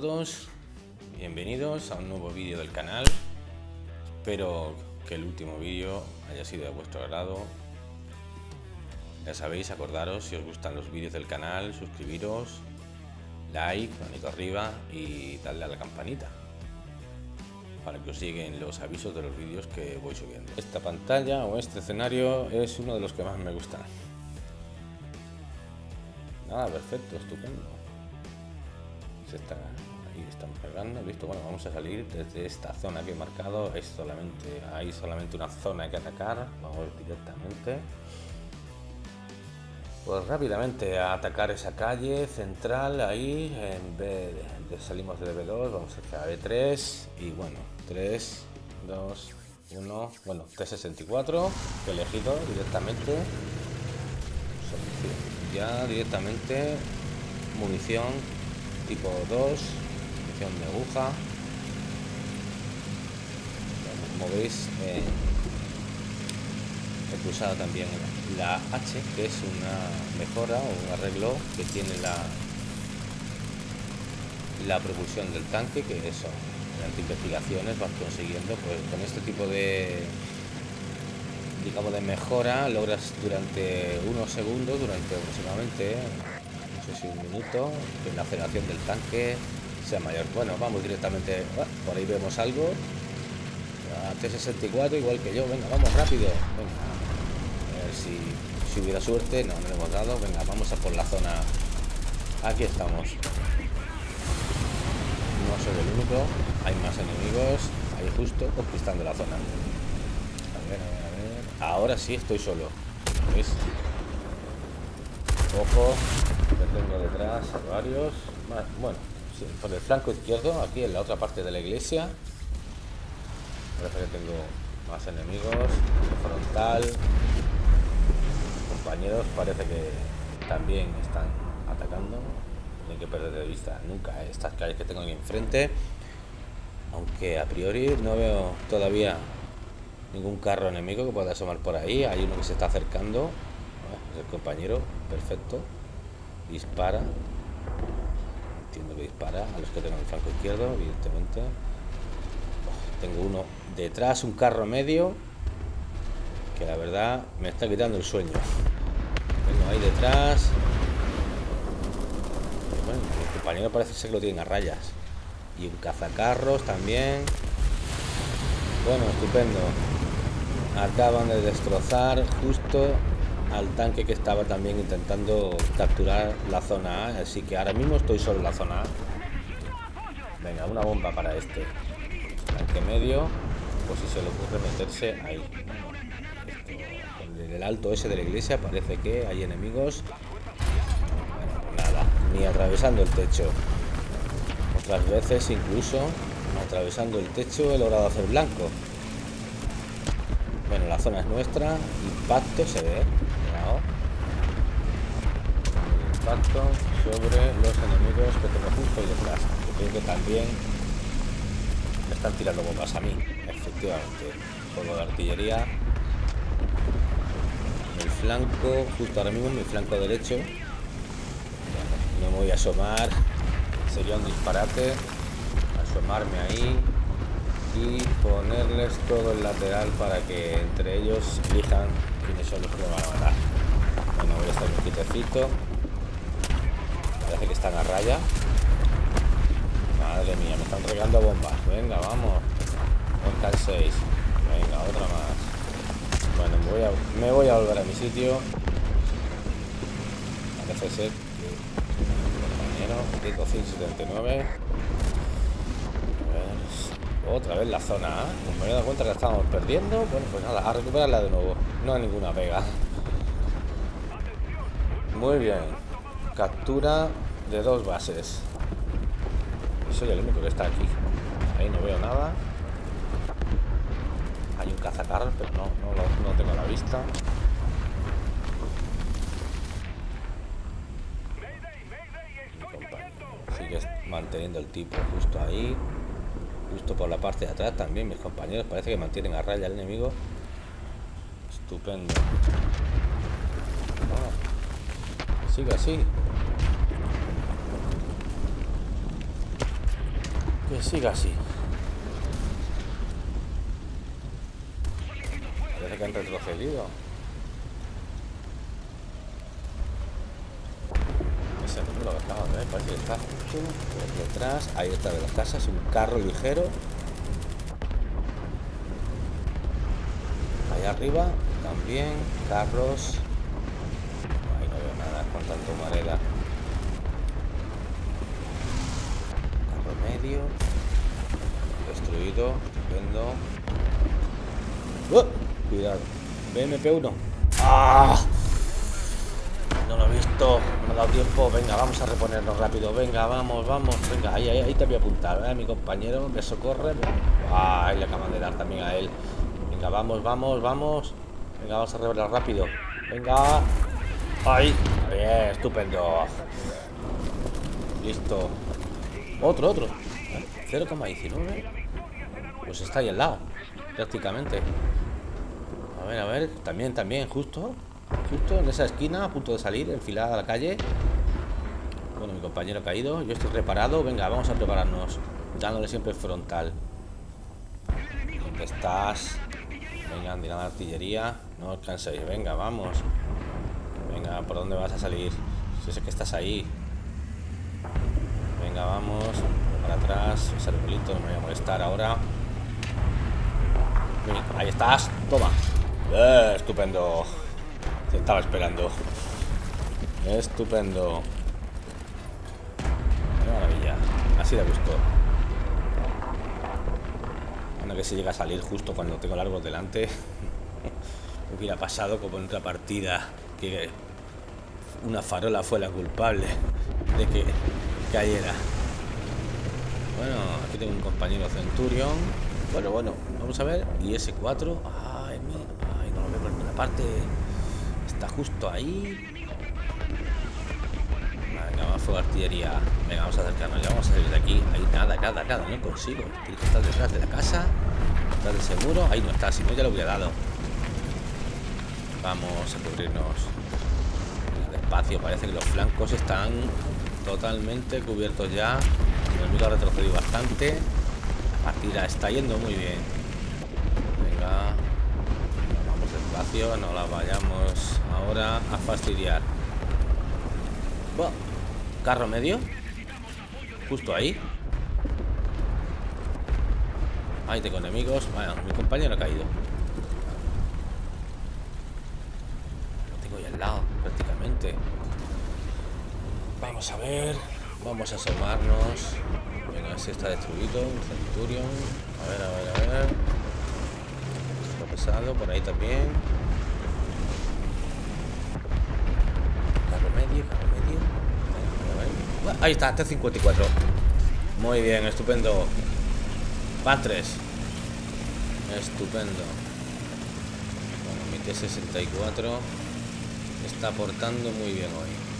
todos, bienvenidos a un nuevo vídeo del canal. Espero que el último vídeo haya sido de vuestro agrado. Ya sabéis, acordaros si os gustan los vídeos del canal, suscribiros, like, manito arriba y darle a la campanita para que os lleguen los avisos de los vídeos que voy subiendo. Esta pantalla o este escenario es uno de los que más me gustan. Nada, perfecto, estupendo. Se está, ahí estamos cargando, listo. Bueno, vamos a salir desde esta zona que he marcado. Es solamente, hay solamente una zona que atacar. Vamos directamente. Pues rápidamente a atacar esa calle central ahí. En de, salimos de B2, vamos hacia B3 y bueno, 3, 2, 1, bueno, T64 que elegido directamente. Ya directamente munición tipo 2, munición de aguja. Como veis, eh, he pulsado también la H, que es una mejora o un arreglo que tiene la, la propulsión del tanque, que eso las investigaciones vas consiguiendo pues con este tipo de digamos de mejora logras durante unos segundos durante aproximadamente sé si un minuto que la aceleración del tanque sea mayor. Bueno vamos directamente ah, por ahí vemos algo. A T64 igual que yo. Venga vamos rápido. Venga. A ver si, hubiera suerte no, no le hemos dado. Venga vamos a por la zona. Aquí estamos. No soy el único. Hay más enemigos. Ahí justo conquistando la zona. A ver, a ver, a ver. ahora sí estoy solo. ¿Veis? ojo tengo detrás varios. Bueno por el flanco izquierdo aquí en la otra parte de la iglesia. Parece que tengo más enemigos frontal. Compañeros parece que también están atacando. No hay que perder de vista nunca estas calles que tengo aquí enfrente. Aunque a priori no veo todavía ningún carro enemigo que pueda asomar por ahí. Hay uno que se está acercando. Es el compañero perfecto dispara. Entiendo que dispara a los que tengo en el flanco izquierdo evidentemente. Tengo uno detrás un carro medio que la verdad me está quitando el sueño. Tengo ahí detrás. Bueno, el compañero parece ser que lo tienen a rayas. Y un cazacarros también. Bueno estupendo. Acaban de destrozar justo al tanque que estaba también intentando capturar la zona A así que ahora mismo estoy solo en la zona A. Venga una bomba para este. Tanque medio pues si se le ocurre meterse ahí. En el alto ese de la iglesia parece que hay enemigos. Nada ni atravesando el techo. Otras veces incluso atravesando el techo he logrado hacer blanco. Bueno la zona es nuestra impacto se ve sobre los enemigos que tengo justo ahí detrás creo que también me están tirando bombas a mí efectivamente. Juego de artillería. El flanco justo ahora mismo mi flanco derecho. No me voy a asomar. Sería un disparate. Asomarme ahí y ponerles todo el lateral para que entre ellos elijan quiénes son los que me van a matar. Bueno voy a estar un quitecito parece que están a raya. Madre mía me están regando bombas. Venga vamos. El 6 venga otra más. Bueno me voy, a, me voy a volver a mi sitio. Parece ser compañero 179 otra vez la zona ¿eh? me he dado cuenta que la estábamos perdiendo. Bueno pues nada a recuperarla de nuevo. No hay ninguna pega. Muy bien. Captura de dos bases. Soy el único que está aquí. Ahí no veo nada. Hay un cazacarros pero no, no, no tengo la vista. Manteniendo el tipo justo ahí. Justo por la parte de atrás también mis compañeros. Parece que mantienen a raya al enemigo. Estupendo. Sigue así Que siga así. Parece que han retrocedido. Ese número que acabo de ver, parece que está justo por detrás. Ahí está de las casas, un carro ligero. Ahí arriba también carros. Ahí no veo nada con tanto marela. Carro medio. Destruido. Estupendo. ¡Oh! Cuidado. BMP1. ¡Ah! No lo he visto. No me ha dado tiempo. Venga, vamos a reponernos rápido. Venga, vamos, vamos. Venga, ahí, ahí, ahí te voy a apuntar. ¿eh? Mi compañero me socorre. Ahí le acaban de dar también a él. Venga, vamos, vamos, vamos. Venga, vamos a revelar rápido. Venga. Ahí. Bien, estupendo. Listo. Otro, otro. 0,19. Pues está ahí al lado. Prácticamente. A ver, a ver. También, también, justo. Justo en esa esquina, a punto de salir, enfilada a la calle. Bueno, mi compañero ha caído. Yo estoy reparado. Venga, vamos a prepararnos. Dándole siempre frontal. ¿Dónde estás? Venga, la artillería. No os canséis. Venga, vamos. Venga, ¿por dónde vas a salir? Si sé que estás ahí. Venga, vamos. Para atrás. Ese arbolito no me voy a molestar ahora. Ahí estás. Toma. Eh, estupendo. Te estaba esperando. Estupendo. Maravilla. Así de gusto. Bueno, que se llega a salir justo cuando tengo largo delante. Hubiera pasado como en otra partida que una farola fue la culpable de que cayera. Bueno, aquí tengo un compañero Centurion. Bueno, bueno, vamos a ver. Y ese 4 Ay, ay, no lo veo por ninguna parte. Está justo ahí. Venga, más fuego artillería. Venga, vamos a acercarnos. Ya vamos a salir de aquí. Ahí nada, nada, nada. No consigo. Tiene que estar detrás de la casa. Detrás de ese muro. Ahí no está. Si no, ya lo hubiera dado. Vamos a cubrirnos. Despacio. Parece que los flancos están totalmente cubiertos ya. El enemigo ha retrocedido bastante. La partida está yendo muy bien. Venga. Vamos despacio. No la vayamos ahora a fastidiar. Carro medio. Justo ahí. Ahí tengo enemigos. Bueno, mi compañero ha caído. Lo tengo ahí al lado, prácticamente. Vamos a ver. Vamos a asomarnos. Venga, si está destruido. Un Centurion. A ver, a ver, a ver. Por ahí también. Carro medio, carro medio. Ahí está, T54. Muy bien, estupendo. Van tres. Estupendo. Bueno, mi T64 está aportando muy bien hoy.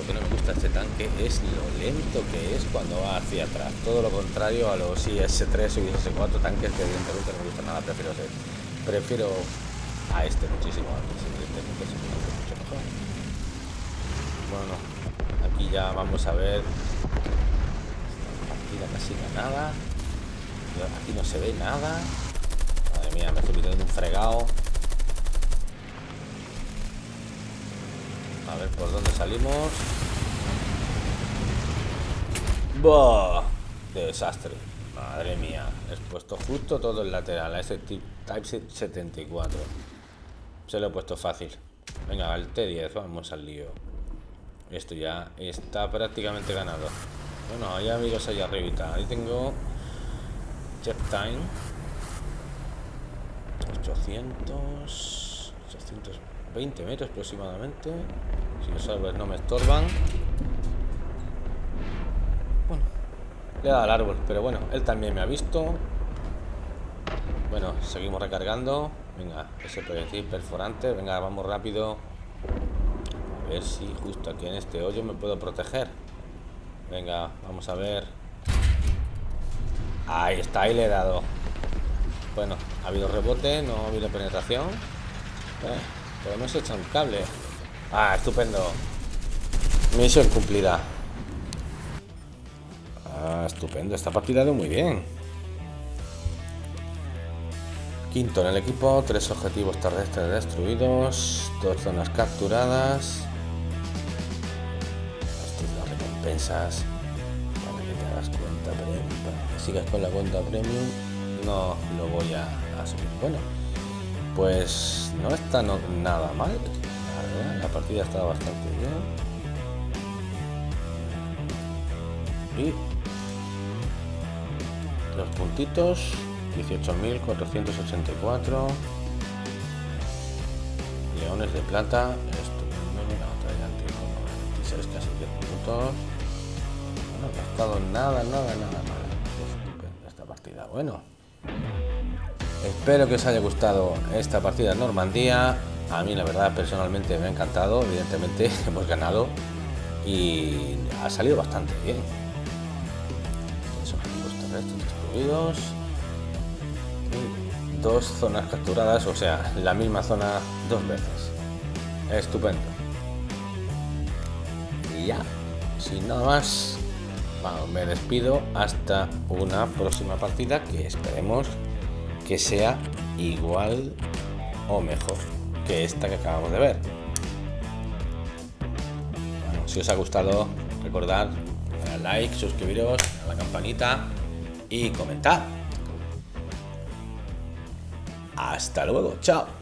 Lo que no me gusta este tanque es lo lento que es cuando va hacia atrás. Todo lo contrario a los IS-3 o IS-4 tanques que evidentemente no me gusta nada. Prefiero ser. Prefiero a este muchísimo Este es mucho mejor. Bueno, aquí ya vamos a ver. Aquí casi nada. Aquí no se ve nada. Madre mía, me estoy metiendo un fregado. A ver por dónde salimos. ¡Bah! Desastre. Madre mía. He puesto justo todo el lateral a ese Type 74. Se lo he puesto fácil. Venga, al T10, vamos al lío. Esto ya está prácticamente ganado. Bueno, hay amigos allá arribita. Ahí tengo Jet Time 800 820 metros aproximadamente. Si los árboles no me estorban. Bueno le he dado al árbol pero bueno él también me ha visto. Bueno seguimos recargando. Venga ese proyectil perforante. Venga vamos rápido. A ver si justo aquí en este hoyo me puedo proteger. Venga vamos a ver. Ahí está, ahí le he dado. Bueno, ha habido rebote, no ha habido penetración. Eh, pero hemos un cable. Ah, estupendo. Misión cumplida. estupendo. Esta partida de muy bien. Quinto en el equipo, tres objetivos terrestres destruidos, dos zonas capturadas. Estas las recompensas para que te hagas cuenta premium. Para que sigas con la cuenta premium, no lo voy a, subir. Bueno, pues no está nada mal. La, la partida está bastante bien. Y los puntitos 18.484 leones de plata estupendo la otra ya 96 casi 10 puntos no ha estado nada nada nada mal estupendo esta partida bueno espero que os haya gustado esta partida en Normandía. A mí la verdad personalmente me ha encantado. Evidentemente hemos ganado y ha salido bastante bien. Esos terrestres destruidos. Dos zonas capturadas, o sea, la misma zona dos veces. Estupendo. Y ya, sin nada más, me despido. Hasta una próxima partida que esperemos que sea igual o mejor que esta que acabamos de ver. si os ha gustado, recordad like, suscribiros a la campanita y comentar. Hasta luego, chao.